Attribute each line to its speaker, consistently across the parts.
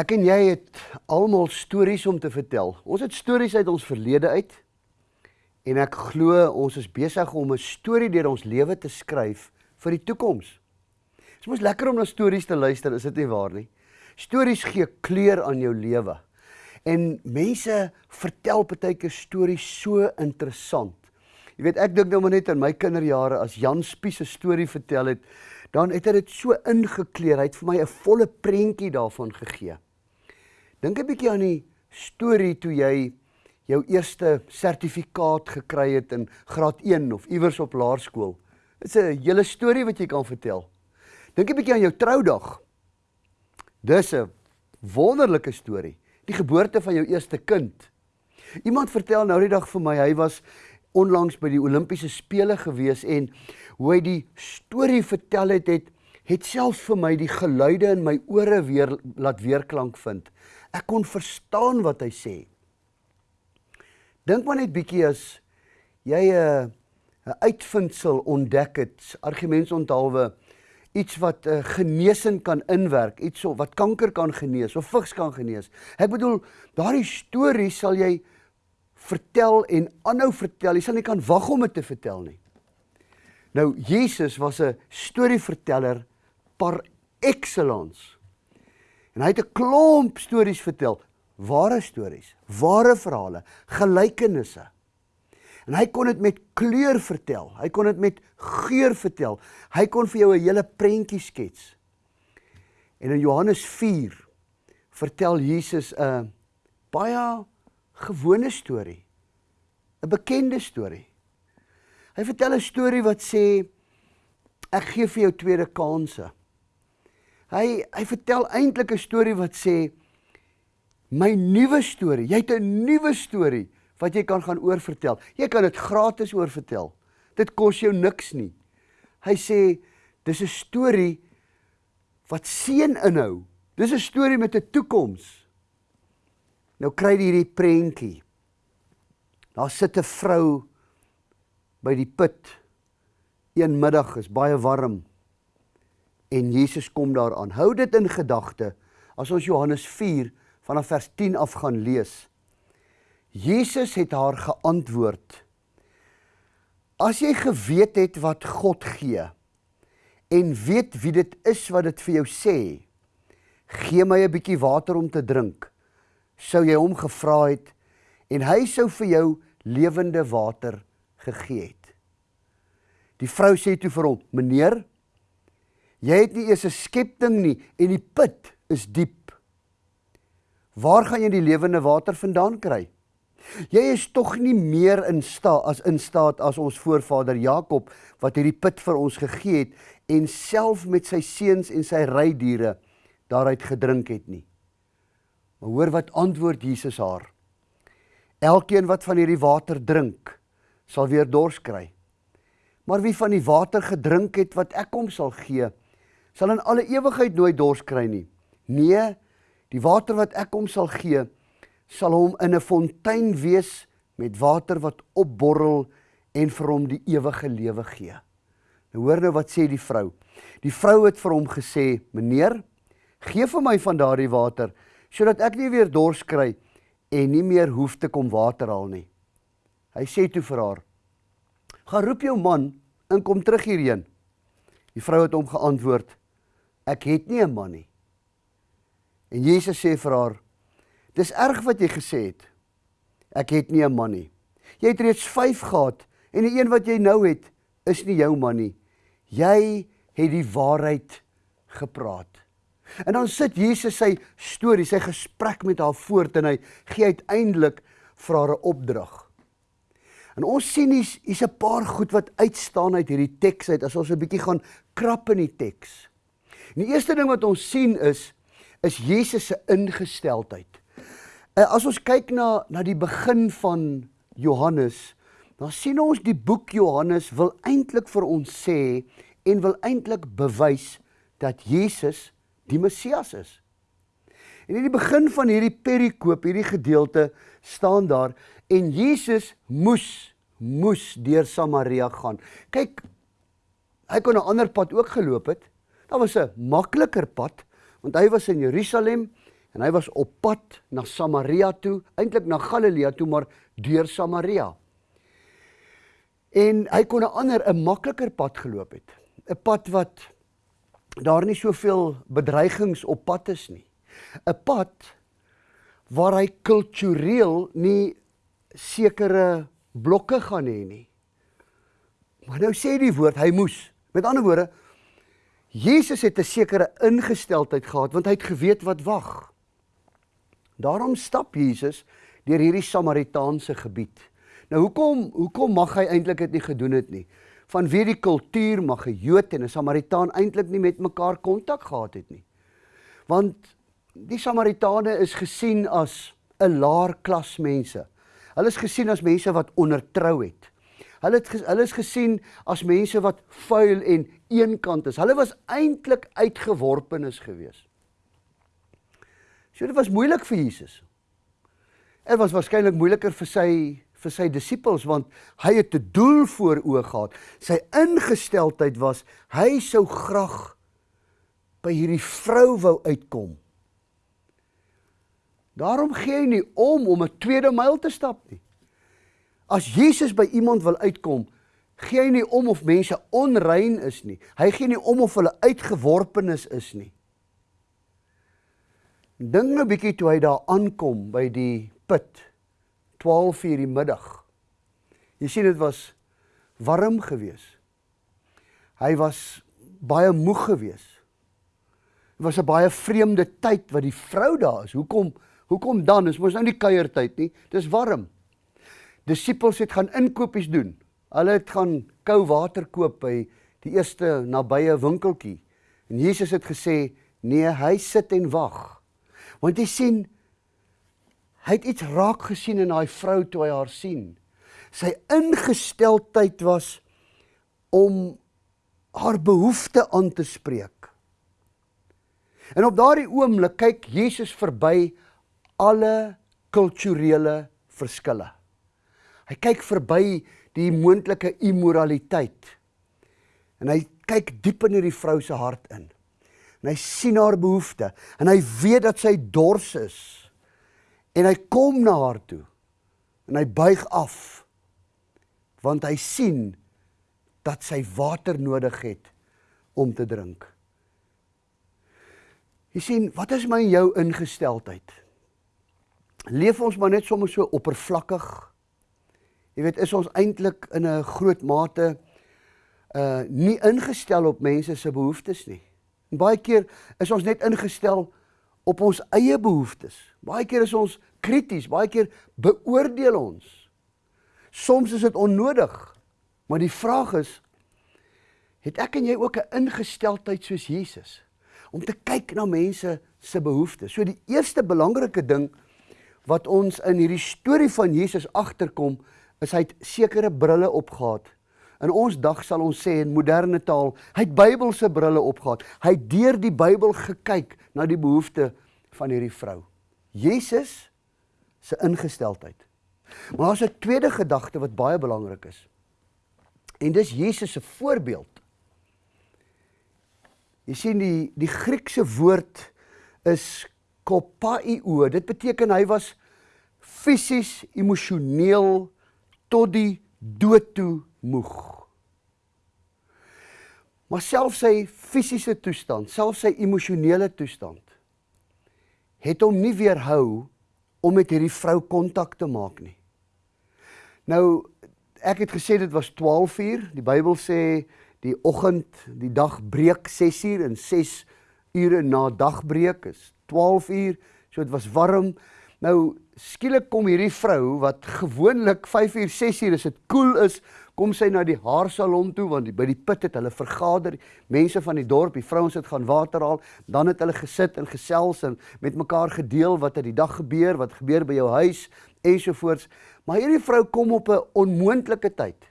Speaker 1: Ek en jy het almal stories om te vertel. Ons het stories uit ons verlede uit. En ek glo ons is besig om 'n storie deur ons lewe te skryf vir die toekoms. Dit is mos lekker om na stories te luister, is dit nie waar nie? Stories gee kleur aan jou lewe. En mense vertel partykeer stories so interessant. Jy weet, ek dink nou maar net aan my kinderjare as Jan Spies 'n storie vertel het, dan het hy dit so ingekleer. Hy het vir my 'n volle prentjie daarvan gegee. Dink 'n bietjie aan die storie toe jy jou eerste sertifikaat gekry het in graad 1 of iewers op laerskool. Dit's 'n hele storie wat jy kan vertel. Dink 'n bietjie aan jou troudag. Dis 'n wonderlike storie. Die geboorte van jou eerste kind. Iemand vertel nou die dag vir my, hy was onlangs by die Olimpiese spele gewees en hoe hy die storie vertel het het het selfs vir my die geluide in my ore weer laat weerklank vind. Ek kon verstaan wat hy sê. Dink maar net bietjie as jy 'n 'n uitvindsel ontdek het, argumente onthaalwe iets wat uh, genesing kan inwerk, iets wat kanker kan genees of vigs kan genees. Ek bedoel, daardie storie sal jy vertel en aanhou vertel. Jy sal nie kan wag om dit te vertel nie. Nou Jesus was 'n storieverteller par excellence. En hy het 'n klomp stories vertel, ware stories, ware verhale, gelykenisse. En hy kon dit met kleur vertel. Hy kon dit met geur vertel. Hy kon vir jou 'n hele prentjie skets. En in Johannes 4 vertel Jesus 'n baie gewone storie. 'n Bekende storie. Hy vertel 'n storie wat sê ek gee vir jou tweede kansse. Hy hy vertel eintlik 'n storie wat sê my nuwe storie. Jy het 'n nuwe storie wat jy kan gaan oorvertel. Jy kan dit gratis oorvertel. Dit kos jou niks nie. Hy sê dis 'n storie wat seën inhou. Dis 'n storie met 'n toekoms. Nou kry jy hierdie prentjie. Daar sit 'n vrou by die put. Een middag is baie warm en Jesus kom daaraan. Hou dit in gedagte as ons Johannes 4 vanaf vers 10 af gaan lees. Jesus het haar geantwoord: As jy geweet het wat God gee en weet wie dit is wat dit vir jou sê, gee my 'n bietjie water om te drink sou jy hom gevra het en hy sou vir jou lewende water gegee het. Die vrou sê toe vir hom: "Meneer, jy het nie eers 'n skepting nie en die put is diep. Waar gaan jy die lewende water vandaan kry? Jy is tog nie meer in staat as in staat as ons voorvader Jakob wat hierdie put vir ons gegee het en self met sy seuns en sy rydiere daaruit gedrink het nie." Maar hoor wat antwoord Jesus haar. Elkeen wat van hierdie water drink, sal weer dors kry. Maar wie van die water gedrink het wat ek hom sal gee, sal in alle ewigheid nooit dors kry nie. Nee, die water wat ek hom sal gee, sal hom in 'n fontein wees met water wat opborrel en vir hom die ewige lewe gee. Nou hoor nou wat sê die vrou. Die vrou het vir hom gesê: "Meneer, gee vir my van daardie water." sodat ek nie weer dors kry en nie meer hoef te kom water haal nie. Hy sê toe vir haar: "Gaan roep jou man en kom terug hierheen." Die vrou het hom geantwoord: "Ek het nie 'n man nie." En Jesus sê vir haar: "Dis erg wat jy gesê het. Ek het nie 'n man nie. Jy het reeds 5 gehad en die een wat jy nou het, is nie jou man nie. Jy het die waarheid gepraat." En dan sit Jesus sy storie, sy gesprek met haar voort en hy gee uiteindelik vir haar 'n opdrag. En ons sien hier's 'n paar goed wat uitstaan uit hierdie teks uit as ons 'n bietjie gaan krap in die teks. En die eerste ding wat ons sien is is Jesus se ingesteldheid. Eh, as ons kyk na na die begin van Johannes, dan sien ons die boek Johannes wil eintlik vir ons sê en wil eintlik bewys dat Jesus die Messias is. En in die begin van hierdie perikoop, hierdie gedeelte staan daar en Jesus moes moes deur Samaria gaan. Kyk, hy kon 'n ander pad ook geloop het. Daar was 'n makliker pad want hy was in Jerusalem En hy was op pad na Samaria toe, eintlik na Galilea toe, maar deur Samaria. En hy kon 'n ander 'n makliker pad geloop het. 'n Pad wat daar nie soveel bedreigings op pad is nie. 'n Pad waar hy kultureel nie sekere blokke gaan hê nie. Maar nou sê die woord hy moes. Met ander woorde Jesus het 'n sekere ingesteldheid gehad want hy het geweet wat wag. Daarom stap Jesus deur hierdie Samaritaanse gebied. Nou hoekom hoekom mag hy eintlik dit nie gedoen het nie? Vanweë die kultuur mag 'n Jood en 'n Samaritaan eintlik nie met mekaar kontak gehad het nie. Want die Samaritane is gesien as 'n laer klas mense. Hulle is gesien as mense wat ondertrou het. Hulle het hulle is gesien as mense wat vuil en eenkant is. Hulle was eintlik uitgeworpenes geweest. So dit was moeilik vir Jesus. Dit was waarskynlik moeiliker vir sy vir sy disippels want hy het 'n doel voor oë gehad. Sy ingesteldheid was hy sou graag by hierdie vrou wou uitkom. Daarom gee hy nie om om 'n tweede myl te stap nie. As Jesus by iemand wil uitkom, gee hy nie om of mense onrein is nie. Hy gee nie om of hulle uitgeworpenes is nie. Dink nou 'n bietjie toe hy daar aankom by die put 12 uur die middag. Jy sien dit was warm geweest. Hy was baie moeg geweest. Dit was 'n baie vreemde tyd wat die vrou daar is. Hoekom hoekom dan? Dit mos nou nie kuiertyd nie. Dis warm. Disippels het gaan inkopies doen. Hulle het gaan kou water koop by die eerste nabye winkeltjie. En Jesus het gesê: "Nee, hy sit en wag." Want jy sien, Hy het iets raak gesien in daai vrou toe hy haar sien. Sy ingesteldheid was om haar behoefte aan te spreek. En op daardie oomblik kyk Jesus verby alle kulturele verskille. Hy kyk verby die moontlike immoraliteit. En hy kyk diep in hierdie vrou se hart in. En hy sien haar behoefte en hy weet dat sy dors is. En hy kom na haar toe. En hy buig af want hy sien dat sy water nodig het om te drink. Jy sien, wat is my en jou ingesteldheid? Leef ons maar net sommer so oppervlakkig? Jy weet, is ons eintlik in 'n groot mate uh nie ingestel op mense se behoeftes nie. En baie keer is ons net ingestel op ons eie behoeftes. Baie keer is ons krities, baie keer beoordeel ons. Soms is dit onnodig. Maar die vraag is het ek en jy ook 'n ingesteldheid soos Jesus om te kyk na mense se behoeftes. So die eerste belangrike ding wat ons in hierdie storie van Jesus agterkom, is hy het sekere brille opgehad. In ons dag sal ons sê in moderne taal, hy het Bybelse brille opgehad. Hy het deur die Bybel gekyk na die behoeftes van hierdie vrou. Jesus se ingesteldheid. Maar daar's 'n tweede gedagte wat baie belangrik is. En dis Jesus se voorbeeld. Jy sien die die Griekse woord is kopaio. Dit beteken hy was fisies, emosioneel tot die dood toe moeg. Maar selfs sy fisiese toestand, selfs sy emosionele toestand het hom nie weerhou om met hierdie vrou kontak te maak nie. Nou ek het gesê dit was 12 uur. Die Bybel sê die oggend, die dag breek 6 uur en 6 ure na dagbreek is 12 uur. So dit was warm. Nou skielik kom hierdie vrou wat gewoonlik 5 uur, 6 uur as dit koel cool is, kom sy na die haarsalon toe want by die put het hulle vergader. Mense van die dorp die vrouens het gaan water haal dan het hulle gesit en gesels en met mekaar gedeel wat het die dag gebeur wat gebeur by jou huis ensovoorts. Maar hierdie vrou kom op 'n onmoontlike tyd.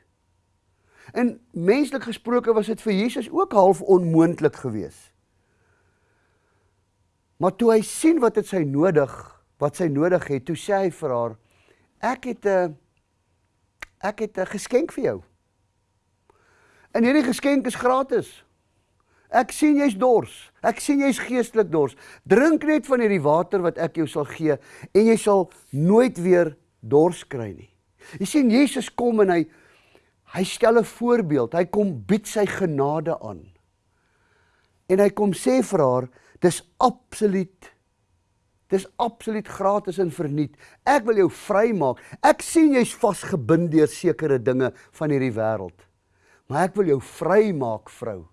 Speaker 1: En menslik gesproke was dit vir Jesus ook half onmoontlik geweest. Maar toe hy sien wat dit sy nodig wat sy nodig het toe sê hy vir haar ek het 'n ek het 'n geskenk vir jou. En hierdie geskenk is gratis. Ek sien jy's dors. Ek sien jy's geestelik dors. Drink net van hierdie water wat ek jou sal gee en jy sal nooit weer dors kry nie. Jy sien Jesus kom en hy hy stel 'n voorbeeld. Hy kom bied sy genade aan. En hy kom sê vir haar, dis absoluut dis absoluut gratis en verniet. Ek wil jou vrymaak. Ek sien jy's vasgebind deur sekere dinge van hierdie wêreld. Maar ek wil jou vrymaak, vrou.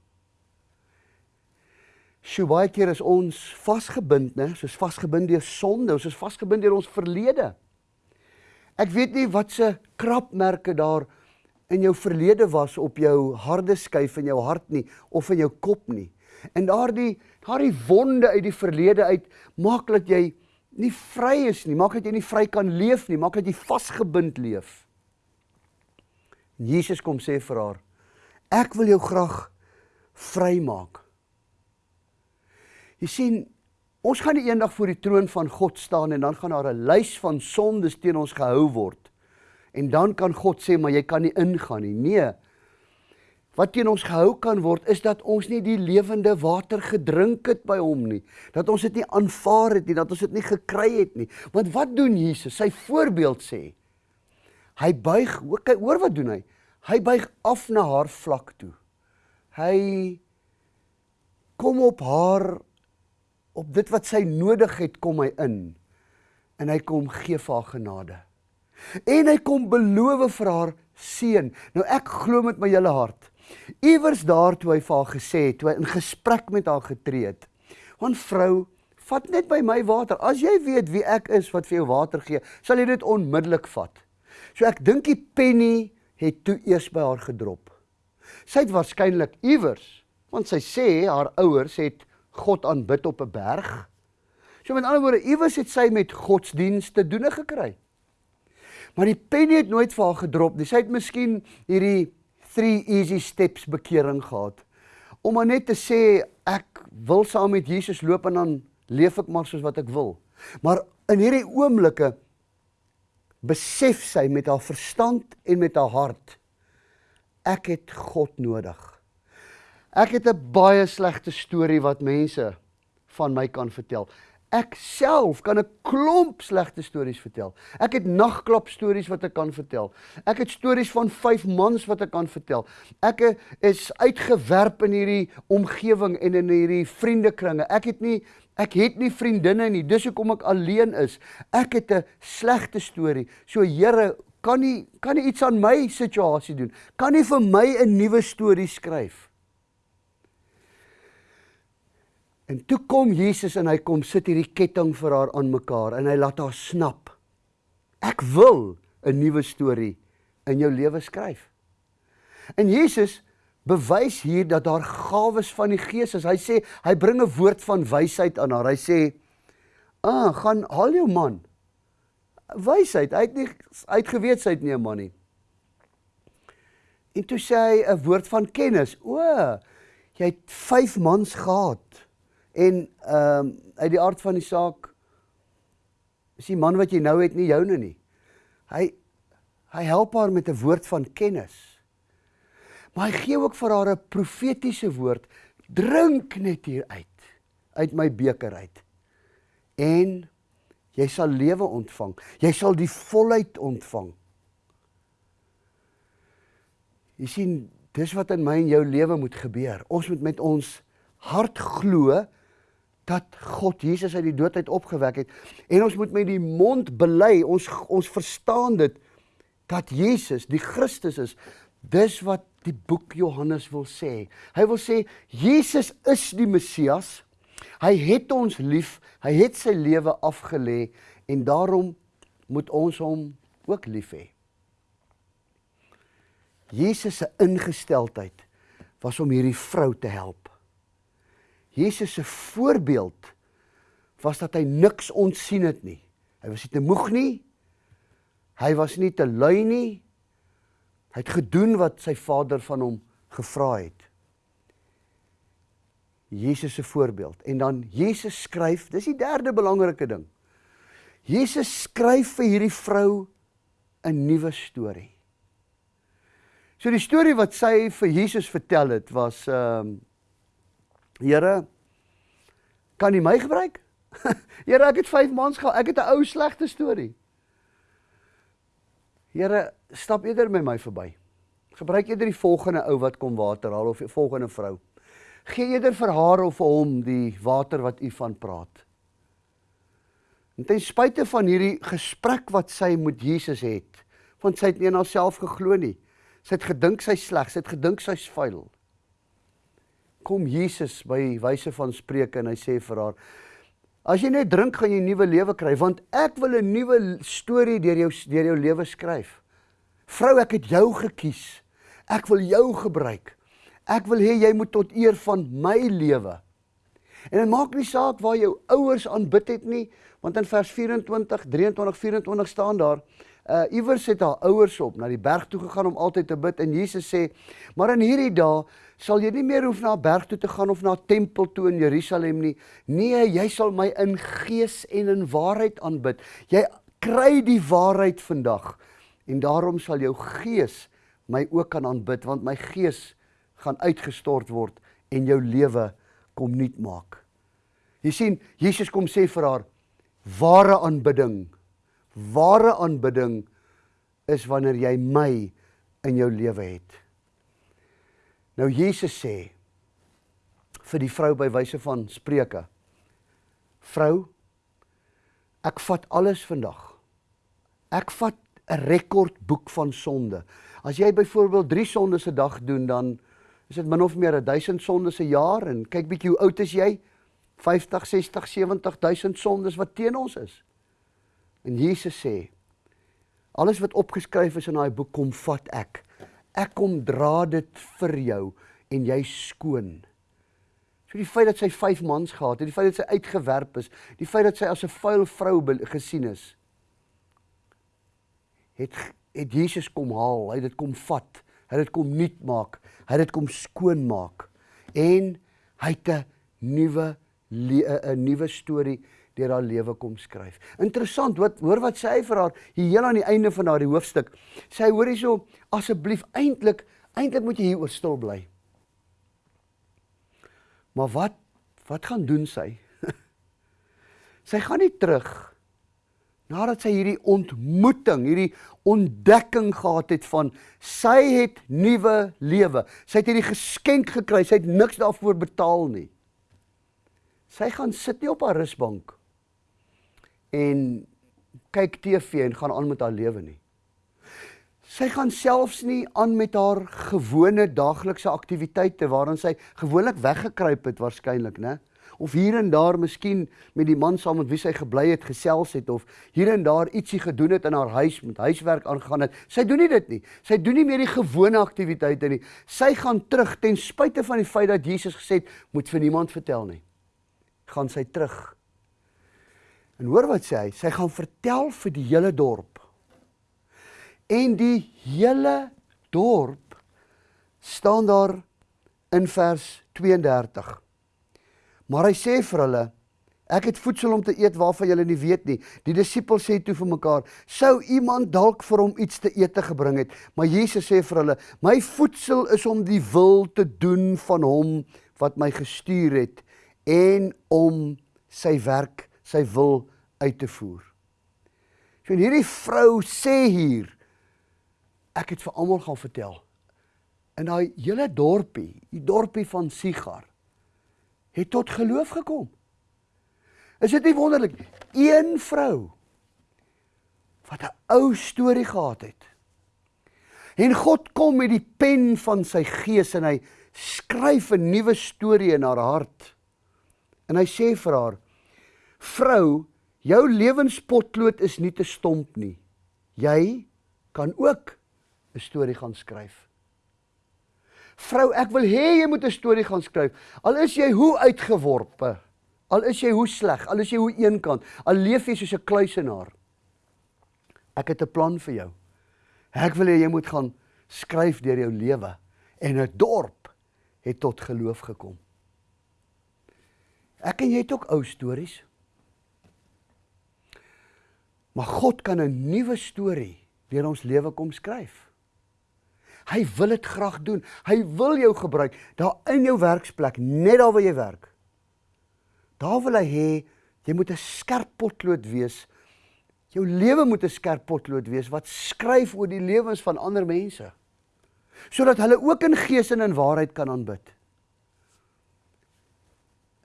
Speaker 1: Sjoe, baie keer is ons vasgebind, né? Soos vasgebind deur sonde, ons is vasgebind deur ons verlede. Ek weet nie wat se krapmerke daar in jou verlede was op jou harde skyf in jou hart nie of in jou kop nie. En daardie daardie wonde uit die verlede uit maak dat jy nie vry is nie, maak dat jy nie vry kan leef nie, maak dat jy vasgebind leef. Jesus kom sê vir haar: Ek wil jou graag vrymaak. Jy sien, ons gaan eendag voor die troon van God staan en dan gaan daar 'n lys van sondes teen ons gehou word. En dan kan God sê, "Maar jy kan nie ingaan nie." Nee. Wat teen ons gehou kan word is dat ons nie die lewende water gedrink het by hom nie. Dat ons dit nie aanvaar het nie, dat ons dit nie gekry het nie. Want wat doen Jesus? Sy voorbeeld sê. Hy buig, hoor wat doen hy? Hy buig af na haar vlak toe. Hy kom op haar op dit wat sy nodig het kom hy in en hy kom gee vir haar genade. En hy kom beloof vir haar seën. Nou ek glo met my hele hart. Iewers daar toe hy vir haar gesê het, toe hy in gesprek met haar getree het. Want vrou, vat net by my water. As jy weet wie ek is wat vir jou water gee, sal jy dit onmiddellik vat. So ek dink die penny het toe eers by haar gedrop. Sy het waarskynlik iewers, want sy sê haar ouers het God aanbid op 'n berg. So met ander woorde, iewers het sy met godsdienste doene gekry. Maar die pen het nooit vir haar gedrop nie. Sy het miskien hierdie 3 easy steps bekering gehad. Om maar net te sê ek wil saam met Jesus loop en dan leef ek maar soos wat ek wil. Maar in hierdie oomblikke besef sy met haar verstand en met haar hart ek het God nodig. Ek het 'n baie slegte storie wat mense van my kan vertel. Ek self kan 'n klomp slegte stories vertel. Ek het nagklap stories wat ek kan vertel. Ek het stories van vyf mans wat ek kan vertel. Ek is uitgewerp in hierdie omgewing en in hierdie vriendekringe. Ek het nie ek het nie vriendinne nie. Dis hoekom ek alleen is. Ek het 'n slegte storie. So Here, kan nie kan nie iets aan my situasie doen? Kan nie vir my 'n nuwe storie skryf? En toe kom Jesus en hy kom sit hierdie ketting vir haar aan mekaar en hy laat haar snap. Ek wil 'n nuwe storie in jou lewe skryf. En Jesus bewys hier dat daar gawes van die Gees is. Hy sê hy bring 'n woord van wysheid aan haar. Hy sê: "Ah, gaan haal jou man." Wysheid. Hy het nie uitgeweet sy het nie 'n man nie. En toe sê hy 'n woord van kennis. O, jy het 5 mans gehad. En ehm um, uit die aard van die saak is die man wat jy nou het nie joune nie. Hy hy help haar met 'n woord van kennis. Maar hy gee ook vir haar 'n profetiese woord. Drink net hier uit uit my beker uit. En jy sal lewe ontvang. Jy sal die volheid ontvang. Jy sien, dis wat in my en jou lewe moet gebeur. Ons moet met ons hart glo dat God Jesus uit die dood uit opgewek het. En ons moet met die mond bely ons ons verstaan dit dat Jesus die Christus is. Dis wat die boek Johannes wil sê. Hy wil sê Jesus is die Messias. Hy het ons lief hy het sy lewe afgelê en daarom moet ons hom ook lief hê. Jesus se ingesteldheid was om hierdie vrou te help Jesus se voorbeeld was dat hy niks ontsien het nie. Hy was nie te moeg nie. Hy was nie te lui nie. Hy het gedoen wat sy Vader van hom gevra het. Jesus se voorbeeld. En dan Jesus skryf, dis die derde belangrike ding. Jesus skryf vir hierdie vrou 'n nuwe storie. So die storie wat sy vir Jesus vertel het was ehm um, Here, kan U my gebruik? Here, ek het 5 maande gehad. Ek het 'n ou slegte storie. Here, stap eerder met my verby. Gebruik eerder die volgende ou wat kom water haal of die volgende vrou. Gee eerder vir haar of vir hom die water wat u van praat. En ten spyte van hierdie gesprek wat sy met Jesus het, want sy het nie aan haarself geglo nie. Sy het gedink sy sleg, sy het gedink sy's vuil. Kom Jesus by wyse van spreuke en hy sê vir haar: As jy net drink, gaan jy nuwe lewe kry, want ek wil 'n nuwe storie deur jou deur jou lewe skryf. Vrou, ek het jou gekies. Ek wil jou gebruik. Ek wil hê jy moet tot eer van my lewe. En dit maak nie saak waar jou ouers aanbid het nie, want in vers 24, 23, 24 staan daar, uh iewers het haar ouers op na die berg toe gegaan om altyd te bid en Jesus sê, maar in hierdie dae sal jy nie meer hoef na 'n berg toe te gaan of na 'n tempel toe in Jerusalem nie. Nee, jy sal my in gees en in waarheid aanbid. Jy kry die waarheid vandag. En daarom sal jou gees my ook kan aanbid want my gees gaan uitgestort word en jou lewe kom nuut maak. Jy sien, Jesus kom sê vir haar ware aanbidding. Ware aanbidding is wanneer jy my in jou lewe het. Nou Jesus sê vir die vrou by wyse van Spreuke: Vrou, ek vat alles vandag. Ek vat 'n rekordboek van sonde. As jy byvoorbeeld 3 sondes 'n dag doen, dan is dit min of meer 1000 sondes 'n jaar en kyk bietjie hoe oud is jy? 50, 60, 70 000 sondes wat teen ons is. En Jesus sê: Alles wat opgeskryf is in daai boek kom vat ek. Ek kom dra dit vir jou en jy skoon. So die feit dat sy 5 mans gehad het, die feit dat sy uitgewerp is, die feit dat sy as 'n vuil vrou gesien is, het het Jesus kom haal, hy het dit kom vat, hy het dit kom nuut maak, hy het dit kom skoon maak. En hy het 'n nuwe 'n nuwe storie deur haar lewe kom skryf. Interessant, wat hoor wat sê hy vir haar hier heel aan die einde van daardie hoofstuk. Sê hy hoor hierso asseblief eintlik eintlik moet jy hier oor stil bly. Maar wat wat gaan doen sy? sy gaan nie terug nadat sy hierdie ontmoeting, hierdie ontdekking gehad het van sy het nuwe lewe. Sy het hierdie geskenk gekry. Sy het niks daarvoor betaal nie. Sy gaan sit nie op haar rusbank en kyk TV en gaan aan met haar lewe nie. Sy gaan selfs nie aan met haar gewone daaglikse aktiwiteite waarin sy gewoonlik weggekruip het waarskynlik, né? Of hier en daar miskien met die man saam met wie sy gebly het gesels het of hier en daar ietsie gedoen het in haar huis met huiswerk aangaan het. Sy doen nie dit nie. Sy doen nie meer die gewone aktiwiteite nie. Sy gaan terug ten spyte van die feit dat Jesus gesê het moet vir niemand vertel nie. Gaan sy terug En hoor wat sê hy? Sy gaan vertel vir die hele dorp. En die hele dorp staan daar in vers 32. Maar hy sê vir hulle: Ek het voedsel om te eet waarvan julle nie weet nie. Die disippels sê toe vir mekaar: Sou iemand dalk vir hom iets te eet te gebring het? Maar Jesus sê vir hulle: My voedsel is om die wil te doen van hom wat my gestuur het en om sy werk sy wil uit te voer. So hierdie vrou sê hier ek het vir almal gaan vertel. In daai hele dorpie, die dorpie van Sigar het tot geloof gekom. Is dit nie wonderlik? Een vrou wat 'n ou storie gehad het. En God kom met die pen van sy gees en hy skryf 'n nuwe storie in haar hart. En hy sê vir haar: "Vrou, Jou lewenspotlood is nie te stomp nie. Jy kan ook 'n storie gaan skryf. Vrou, ek wil hê jy moet 'n storie gaan skryf. Al is jy hoe uitgeworpe, al is jy hoe sleg, al is jy hoe eenkant, al leef jy soos 'n kluisenaar. Ek het 'n plan vir jou. Ek wil hê jy moet gaan skryf deur jou lewe en 'n dorp het tot geloof gekom. Ek en jy het ook ou stories. Maar God kan 'n nuwe storie deur ons lewe kom skryf. Hy wil dit graag doen. Hy wil jou gebruik daar in jou werksplek, net daar waar jy werk. Daar wil hy hê jy moet 'n skerp potlood wees. Jou lewe moet 'n skerp potlood wees wat skryf oor die lewens van ander mense. Sodat hulle ook in gees en in waarheid kan aanbid.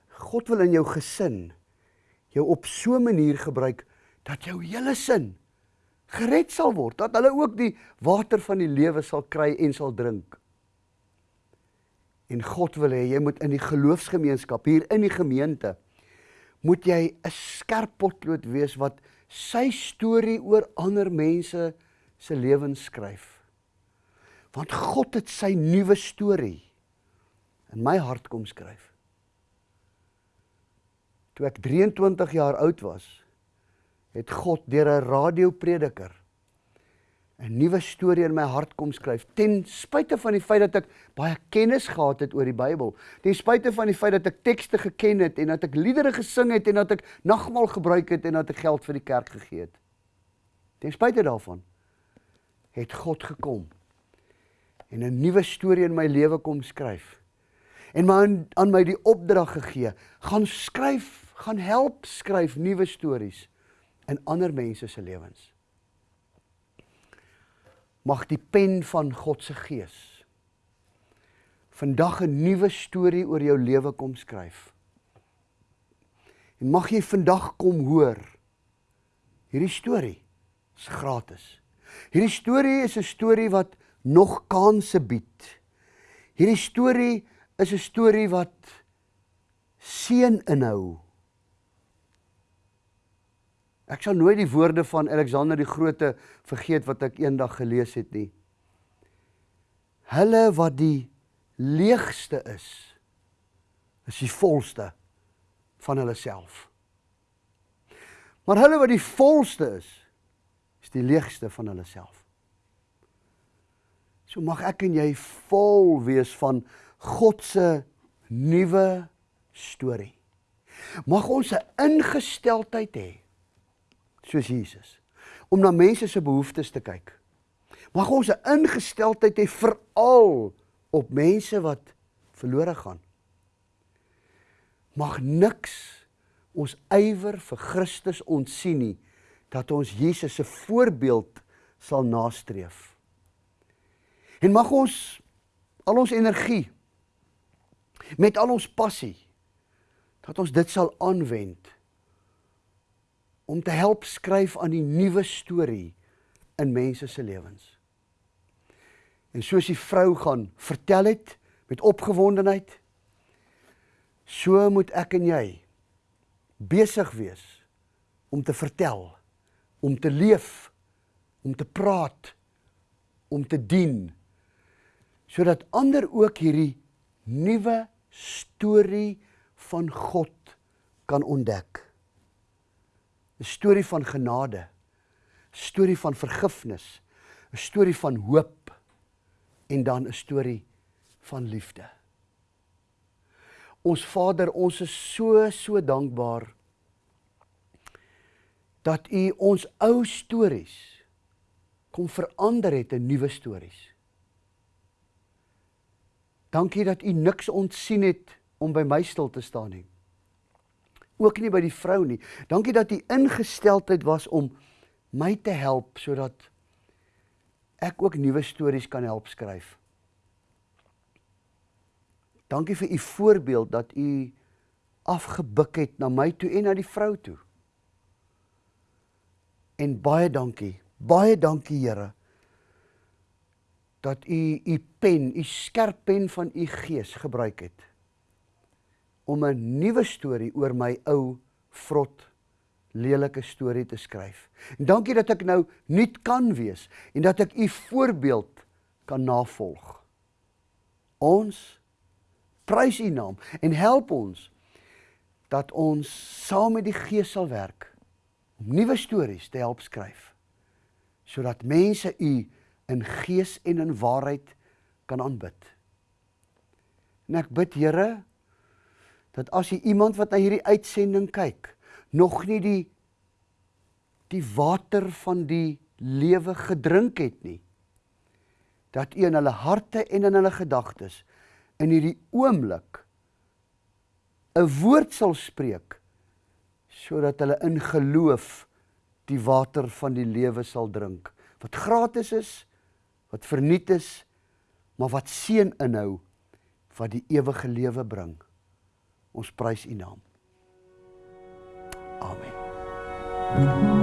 Speaker 1: God wil in jou gesin jou op so 'n manier gebruik dat jou hele sin gered sal word, dat hulle ook die water van die lewe sal kry en sal drink. En God wil hê jy moet in die geloofsgemeenskap hier in die gemeente moet jy 'n skerp potlood wees wat sy storie oor ander mense se lewens skryf. Want God het sy nuwe storie in my hart kom skryf. Toe ek 23 jaar oud was, het God deur 'n radioprediker 'n nuwe storie in my hart kom skryf ten spyte van die feit dat ek baie kennis gehad het oor die Bybel ten spyte van die feit dat ek tekste geken het en dat ek liedere gesing het en dat ek nagmaal gebruik het en dat ek geld vir die kerk gegee het. Ten spyte daarvan het God gekom en 'n nuwe storie in my lewe kom skryf en my aan, aan my die opdrag gegee gaan skryf gaan help skryf nuwe stories in ander mense se lewens mag die pen van God se gees vandag 'n nuwe storie oor jou lewe kom skryf. En mag jy vandag kom hoor hierdie storie is gratis. Hierdie storie is 'n storie wat nog kansse bied. Hierdie storie is 'n storie wat seën inhou. Ek sal nooit die woorde van Alexander die Grote vergeet wat ek eendag gelees het nie. Hulle wat die leegste is, is die volste van hulle self. Maar hulle wat die volste is, is die leegste van hulle self. So mag ek en jy vol wees van God se nuwe storie. Mag ons 'n ingesteldheid hê soos Jesus om na mense se behoeftes te kyk. Mag ons 'n ingesteldheid hê veral op mense wat verlore gaan. Mag niks ons ywer vir Christus ontsien nie dat ons Jesus se voorbeeld sal nastreef. En mag ons al ons energie met al ons passie dat ons dit sal aanwend om te help skryf aan die nuwe storie in mense se lewens. En soos die vrou gaan vertel het met opgewondenheid, so moet ek en jy besig wees om te vertel, om te leef, om te praat, om te dien sodat ander ook hierdie nuwe storie van God kan ontdek. 'n storie van genade, 'n storie van vergifnis, 'n storie van hoop en dan 'n storie van liefde. Ons Vader, ons is so so dankbaar dat U ons ou stories kom verander het in nuwe stories. Dankie dat U niks ontsien het om by my stil te staan nie ook nie by die vrou nie. Dankie dat u ingesteldheid was om my te help sodat ek ook nuwe stories kan help skryf. Dankie vir u voorbeeld dat u afgebuk het na my toe en na die vrou toe. En baie dankie. Baie dankie Here dat u u pen, u skerp pen van u gees gebruik het om 'n nuwe storie oor my ou vrot lelike storie te skryf. En dankie dat ek nou nuut kan wees en dat ek u voorbeeld kan navolg. Ons prys u naam en help ons dat ons saam met die Gees sal werk om nuwe stories te help skryf sodat mense u in gees en in waarheid kan aanbid. En ek bid Here dat as jy iemand wat na hierdie uitsending kyk, nog nie die die water van die lewe gedrink het nie, dat U in hulle harte en in hulle gedagtes in hierdie oomblik 'n woord sal spreek sodat hulle in geloof die water van die lewe sal drink wat gratis is wat verniet is maar wat seën inhou wat die ewige lewe bring ons prys u naam. Amen